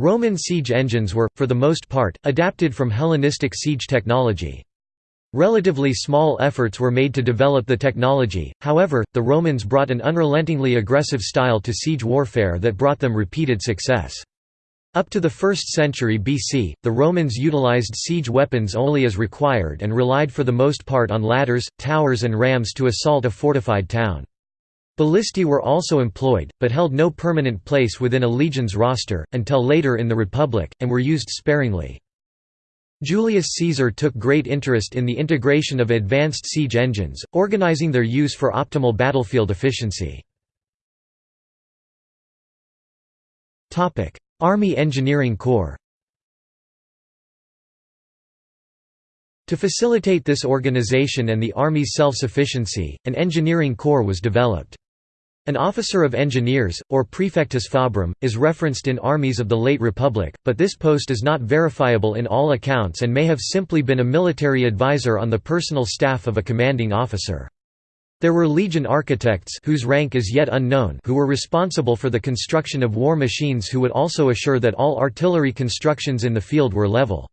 Roman siege engines were, for the most part, adapted from Hellenistic siege technology. Relatively small efforts were made to develop the technology, however, the Romans brought an unrelentingly aggressive style to siege warfare that brought them repeated success. Up to the 1st century BC, the Romans utilized siege weapons only as required and relied for the most part on ladders, towers and rams to assault a fortified town. Ballistae were also employed, but held no permanent place within a legion's roster, until later in the Republic, and were used sparingly. Julius Caesar took great interest in the integration of advanced siege engines, organizing their use for optimal battlefield efficiency. Army Engineering Corps To facilitate this organization and the Army's self-sufficiency, an engineering corps was developed. An officer of engineers, or praefectus fabrum, is referenced in armies of the late Republic, but this post is not verifiable in all accounts and may have simply been a military advisor on the personal staff of a commanding officer. There were legion architects whose rank is yet unknown who were responsible for the construction of war machines who would also assure that all artillery constructions in the field were level.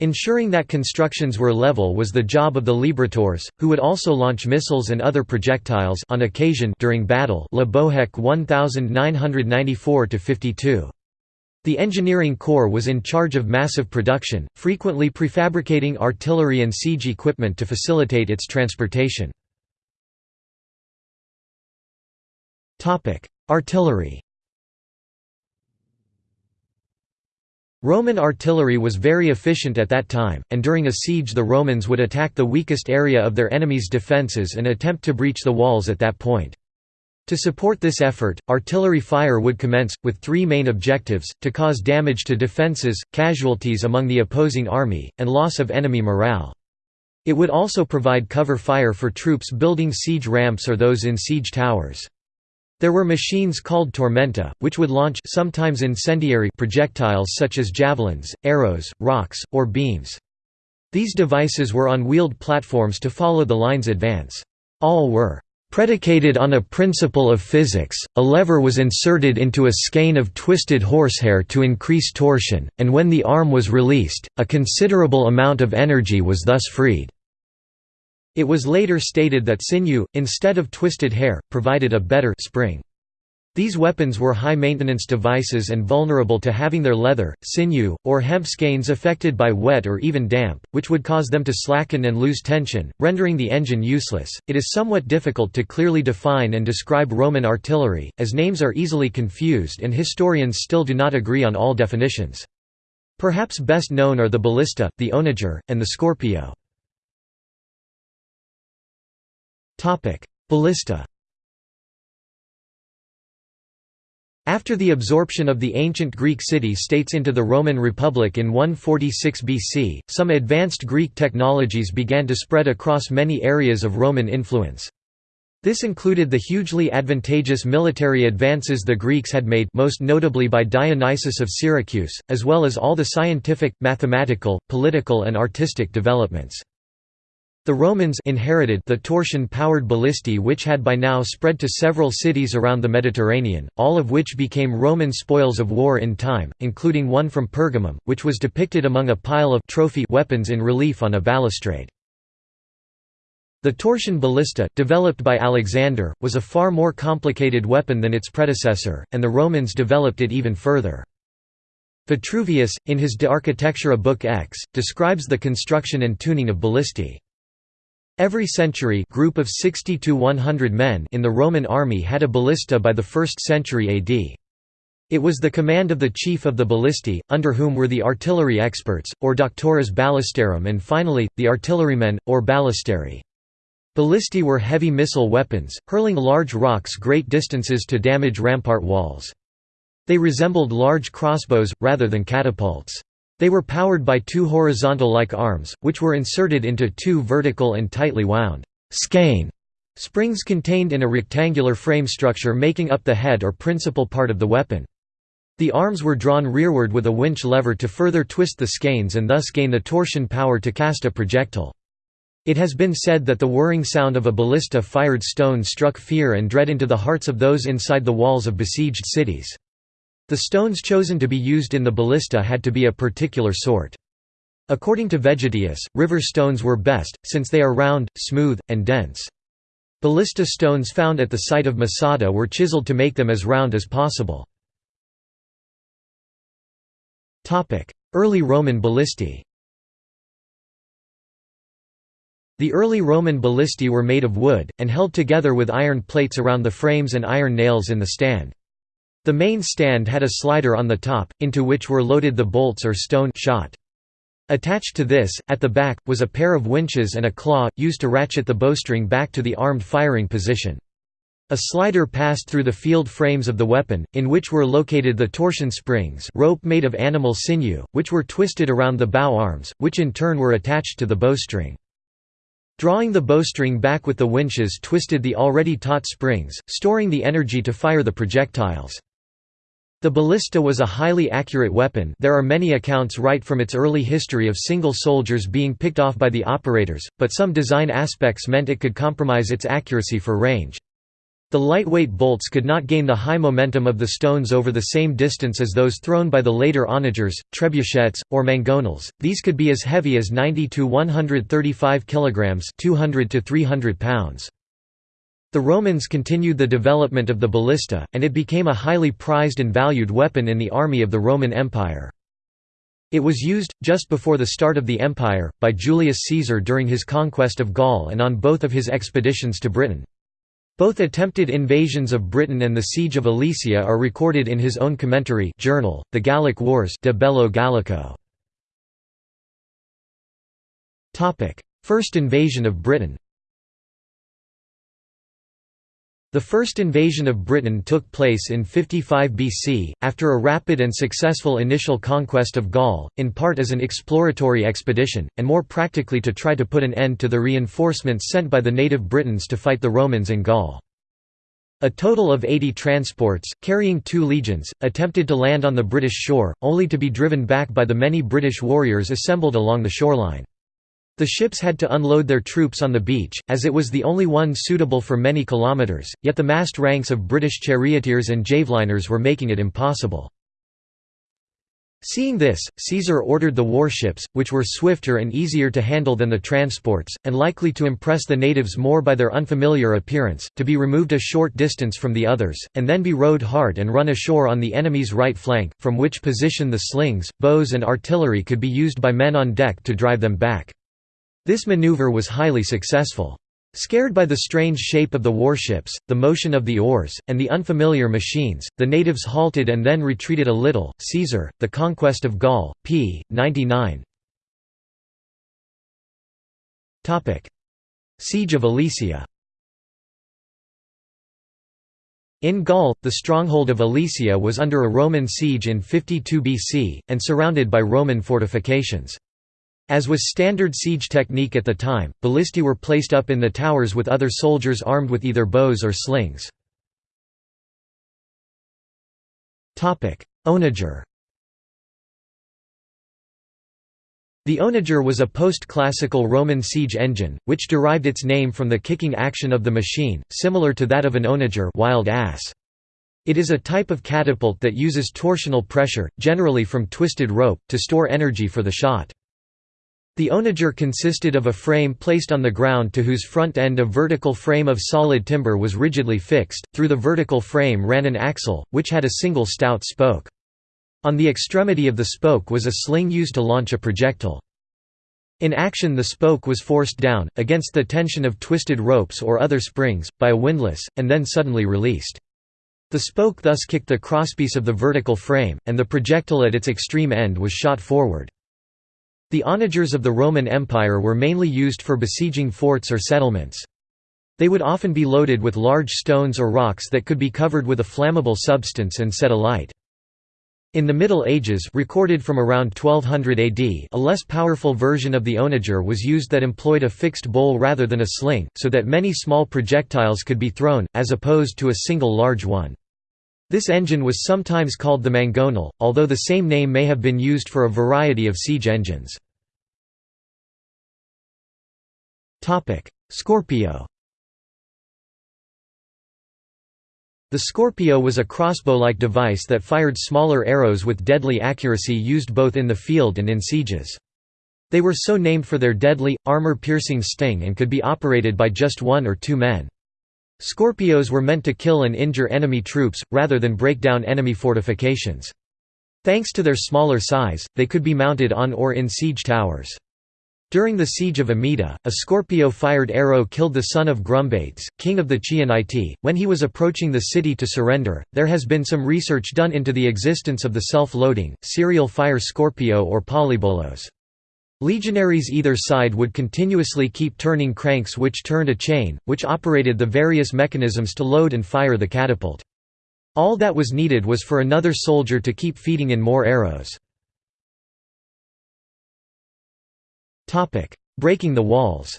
Ensuring that constructions were level was the job of the librators, who would also launch missiles and other projectiles on occasion during battle Le Bohec 1994–52. The engineering corps was in charge of massive production, frequently prefabricating artillery and siege equipment to facilitate its transportation. Artillery Roman artillery was very efficient at that time, and during a siege the Romans would attack the weakest area of their enemy's defences and attempt to breach the walls at that point. To support this effort, artillery fire would commence, with three main objectives, to cause damage to defences, casualties among the opposing army, and loss of enemy morale. It would also provide cover fire for troops building siege ramps or those in siege towers. There were machines called tormenta, which would launch sometimes incendiary projectiles such as javelins, arrows, rocks, or beams. These devices were on wheeled platforms to follow the line's advance. All were predicated on a principle of physics, a lever was inserted into a skein of twisted horsehair to increase torsion, and when the arm was released, a considerable amount of energy was thus freed. It was later stated that sinew, instead of twisted hair, provided a better spring. These weapons were high-maintenance devices and vulnerable to having their leather, sinew, or hemp skeins affected by wet or even damp, which would cause them to slacken and lose tension, rendering the engine useless. It is somewhat difficult to clearly define and describe Roman artillery, as names are easily confused and historians still do not agree on all definitions. Perhaps best known are the ballista, the onager, and the scorpio. Ballista After the absorption of the ancient Greek city-states into the Roman Republic in 146 BC, some advanced Greek technologies began to spread across many areas of Roman influence. This included the hugely advantageous military advances the Greeks had made most notably by Dionysius of Syracuse, as well as all the scientific, mathematical, political and artistic developments. The Romans inherited the torsion-powered ballistae which had by now spread to several cities around the Mediterranean, all of which became Roman spoils of war in time, including one from Pergamum, which was depicted among a pile of trophy weapons in relief on a balustrade. The torsion ballista, developed by Alexander, was a far more complicated weapon than its predecessor, and the Romans developed it even further. Vitruvius, in his De Architectura Book X, describes the construction and tuning of ballistae. Every century group of 60 to 100 men in the Roman army had a ballista by the 1st century AD. It was the command of the chief of the ballistae, under whom were the artillery experts, or doctores ballistarum and finally, the artillerymen, or ballisteri. Ballistae were heavy missile weapons, hurling large rocks great distances to damage rampart walls. They resembled large crossbows, rather than catapults. They were powered by two horizontal-like arms, which were inserted into two vertical and tightly wound skein springs contained in a rectangular frame structure making up the head or principal part of the weapon. The arms were drawn rearward with a winch lever to further twist the skeins and thus gain the torsion power to cast a projectile. It has been said that the whirring sound of a ballista-fired stone struck fear and dread into the hearts of those inside the walls of besieged cities. The stones chosen to be used in the ballista had to be a particular sort. According to Vegetius, river stones were best, since they are round, smooth, and dense. Ballista stones found at the site of Masada were chiseled to make them as round as possible. Early Roman ballistae The early Roman ballistae were made of wood, and held together with iron plates around the frames and iron nails in the stand. The main stand had a slider on the top, into which were loaded the bolts or stone shot. Attached to this, at the back, was a pair of winches and a claw, used to ratchet the bowstring back to the armed firing position. A slider passed through the field frames of the weapon, in which were located the torsion springs rope made of animal sinew, which were twisted around the bow arms, which in turn were attached to the bowstring. Drawing the bowstring back with the winches twisted the already taut springs, storing the energy to fire the projectiles. The ballista was a highly accurate weapon there are many accounts right from its early history of single soldiers being picked off by the operators, but some design aspects meant it could compromise its accuracy for range. The lightweight bolts could not gain the high momentum of the stones over the same distance as those thrown by the later onagers, trebuchets, or mangonels. These could be as heavy as 90 to 135 kilograms, 200 to 300 pounds. The Romans continued the development of the ballista, and it became a highly prized and valued weapon in the army of the Roman Empire. It was used, just before the start of the empire, by Julius Caesar during his conquest of Gaul and on both of his expeditions to Britain. Both attempted invasions of Britain and the siege of Alesia are recorded in his own commentary journal, The Gallic Wars De Bello Gallico. First invasion of Britain The first invasion of Britain took place in 55 BC, after a rapid and successful initial conquest of Gaul, in part as an exploratory expedition, and more practically to try to put an end to the reinforcements sent by the native Britons to fight the Romans in Gaul. A total of 80 transports, carrying two legions, attempted to land on the British shore, only to be driven back by the many British warriors assembled along the shoreline. The ships had to unload their troops on the beach, as it was the only one suitable for many kilometres, yet the massed ranks of British charioteers and javeliners were making it impossible. Seeing this, Caesar ordered the warships, which were swifter and easier to handle than the transports, and likely to impress the natives more by their unfamiliar appearance, to be removed a short distance from the others, and then be rowed hard and run ashore on the enemy's right flank, from which position the slings, bows and artillery could be used by men on deck to drive them back. This maneuver was highly successful. Scared by the strange shape of the warships, the motion of the oars, and the unfamiliar machines, the natives halted and then retreated a little. Caesar, The Conquest of Gaul, p. 99. Siege of Alesia In Gaul, the stronghold of Alesia was under a Roman siege in 52 BC, and surrounded by Roman fortifications. As was standard siege technique at the time, ballistae were placed up in the towers with other soldiers armed with either bows or slings. Onager The onager was a post-classical Roman siege engine, which derived its name from the kicking action of the machine, similar to that of an onager wild ass. It is a type of catapult that uses torsional pressure, generally from twisted rope, to store energy for the shot. The onager consisted of a frame placed on the ground to whose front end a vertical frame of solid timber was rigidly fixed. Through the vertical frame ran an axle, which had a single stout spoke. On the extremity of the spoke was a sling used to launch a projectile. In action the spoke was forced down, against the tension of twisted ropes or other springs, by a windlass, and then suddenly released. The spoke thus kicked the crosspiece of the vertical frame, and the projectile at its extreme end was shot forward. The onagers of the Roman Empire were mainly used for besieging forts or settlements. They would often be loaded with large stones or rocks that could be covered with a flammable substance and set alight. In the Middle Ages recorded from around 1200 AD a less powerful version of the onager was used that employed a fixed bowl rather than a sling, so that many small projectiles could be thrown, as opposed to a single large one. This engine was sometimes called the mangonel, although the same name may have been used for a variety of siege engines. Scorpio The Scorpio was a crossbow-like device that fired smaller arrows with deadly accuracy used both in the field and in sieges. They were so named for their deadly, armor-piercing sting and could be operated by just one or two men. Scorpios were meant to kill and injure enemy troops, rather than break down enemy fortifications. Thanks to their smaller size, they could be mounted on or in siege towers. During the siege of Amida, a Scorpio-fired arrow killed the son of Grumbates, king of the Chionitae, when he was approaching the city to surrender. There has been some research done into the existence of the self-loading, serial fire Scorpio or polybolos. Legionaries either side would continuously keep turning cranks which turned a chain, which operated the various mechanisms to load and fire the catapult. All that was needed was for another soldier to keep feeding in more arrows. Breaking the walls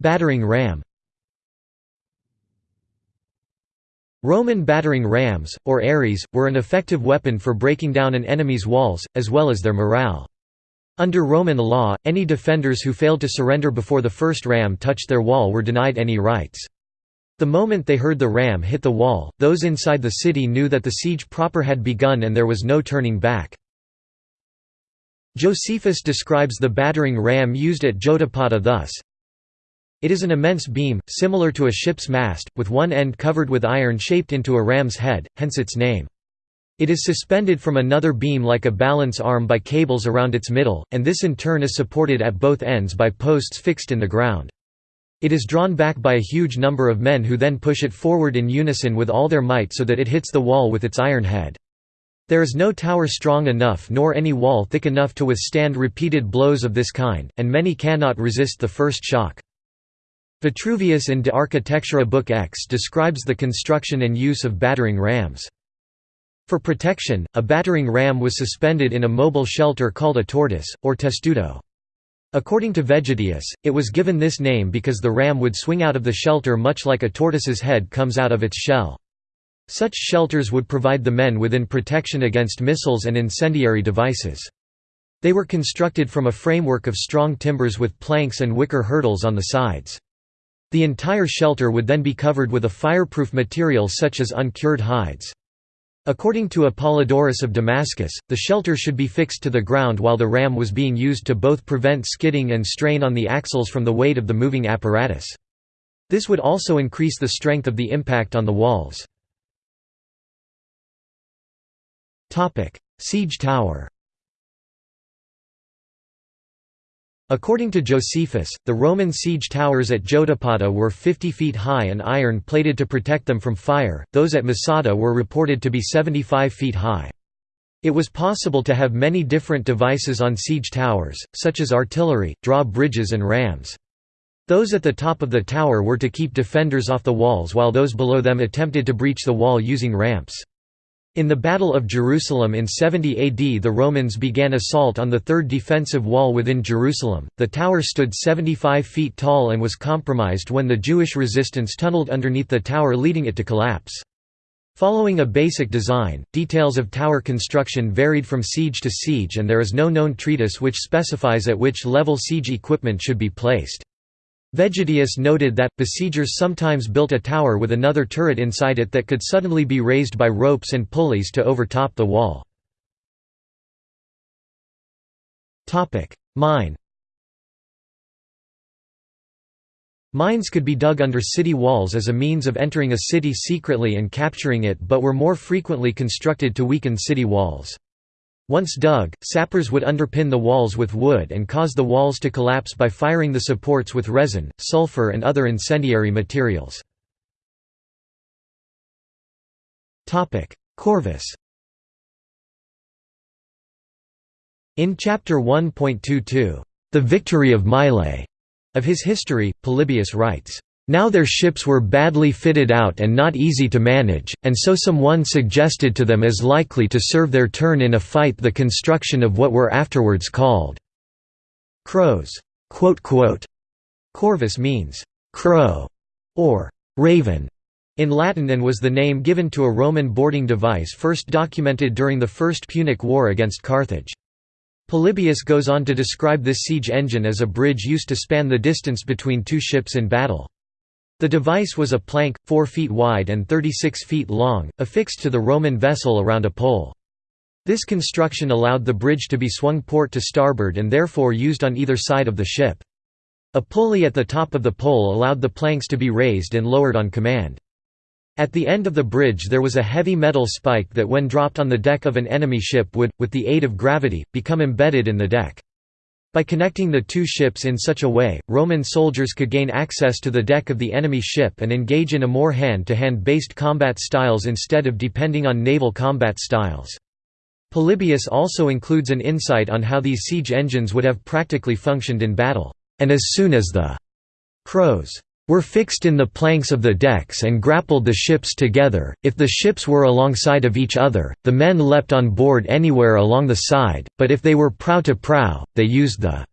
Battering ram Roman battering rams, or aries, were an effective weapon for breaking down an enemy's walls, as well as their morale. Under Roman law, any defenders who failed to surrender before the first ram touched their wall were denied any rights. The moment they heard the ram hit the wall, those inside the city knew that the siege proper had begun and there was no turning back. Josephus describes the battering ram used at Jotapata thus, it is an immense beam, similar to a ship's mast, with one end covered with iron shaped into a ram's head, hence its name. It is suspended from another beam like a balance arm by cables around its middle, and this in turn is supported at both ends by posts fixed in the ground. It is drawn back by a huge number of men who then push it forward in unison with all their might so that it hits the wall with its iron head. There is no tower strong enough nor any wall thick enough to withstand repeated blows of this kind, and many cannot resist the first shock. Vitruvius in De Architectura Book X describes the construction and use of battering rams. For protection, a battering ram was suspended in a mobile shelter called a tortoise, or testudo. According to Vegetius, it was given this name because the ram would swing out of the shelter much like a tortoise's head comes out of its shell. Such shelters would provide the men within protection against missiles and incendiary devices. They were constructed from a framework of strong timbers with planks and wicker hurdles on the sides. The entire shelter would then be covered with a fireproof material such as uncured hides. According to Apollodorus of Damascus, the shelter should be fixed to the ground while the ram was being used to both prevent skidding and strain on the axles from the weight of the moving apparatus. This would also increase the strength of the impact on the walls. Siege tower According to Josephus, the Roman siege towers at Jotapata were 50 feet high and iron-plated to protect them from fire, those at Masada were reported to be 75 feet high. It was possible to have many different devices on siege towers, such as artillery, drawbridges and rams. Those at the top of the tower were to keep defenders off the walls while those below them attempted to breach the wall using ramps. In the Battle of Jerusalem in 70 AD the Romans began assault on the third defensive wall within Jerusalem. The tower stood 75 feet tall and was compromised when the Jewish resistance tunneled underneath the tower leading it to collapse. Following a basic design, details of tower construction varied from siege to siege and there is no known treatise which specifies at which level siege equipment should be placed. Vegetius noted that, besiegers sometimes built a tower with another turret inside it that could suddenly be raised by ropes and pulleys to overtop the wall. Mine Mines could be dug under city walls as a means of entering a city secretly and capturing it but were more frequently constructed to weaken city walls. Once dug, sappers would underpin the walls with wood and cause the walls to collapse by firing the supports with resin, sulfur and other incendiary materials. Corvus In Chapter 1.22, "'The Victory of Mylae' of his history, Polybius writes, now their ships were badly fitted out and not easy to manage, and so someone suggested to them as likely to serve their turn in a fight the construction of what were afterwards called crows. Corvus means crow or raven in Latin and was the name given to a Roman boarding device first documented during the First Punic War against Carthage. Polybius goes on to describe this siege engine as a bridge used to span the distance between two ships in battle. The device was a plank, 4 feet wide and 36 feet long, affixed to the Roman vessel around a pole. This construction allowed the bridge to be swung port to starboard and therefore used on either side of the ship. A pulley at the top of the pole allowed the planks to be raised and lowered on command. At the end of the bridge there was a heavy metal spike that when dropped on the deck of an enemy ship would, with the aid of gravity, become embedded in the deck. By connecting the two ships in such a way, Roman soldiers could gain access to the deck of the enemy ship and engage in a more hand-to-hand -hand based combat styles instead of depending on naval combat styles. Polybius also includes an insight on how these siege engines would have practically functioned in battle, and as soon as the crows were fixed in the planks of the decks and grappled the ships together. If the ships were alongside of each other, the men leapt on board anywhere along the side, but if they were prow to prow, they used the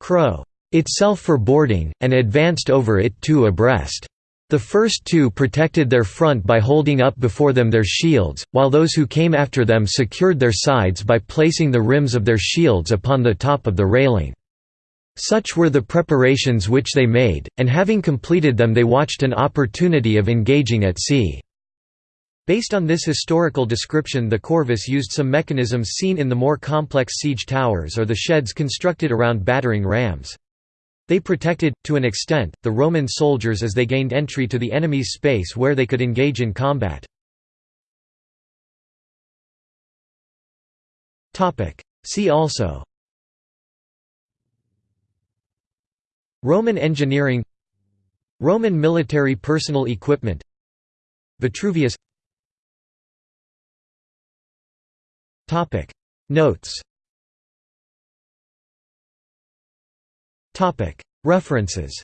crow itself for boarding, and advanced over it two abreast. The first two protected their front by holding up before them their shields, while those who came after them secured their sides by placing the rims of their shields upon the top of the railing. Such were the preparations which they made, and having completed them they watched an opportunity of engaging at sea. Based on this historical description the corvus used some mechanisms seen in the more complex siege towers or the sheds constructed around battering rams. They protected, to an extent, the Roman soldiers as they gained entry to the enemy's space where they could engage in combat. See also Roman engineering Roman military personal equipment Vitruvius. Topic. Notes. Topic. References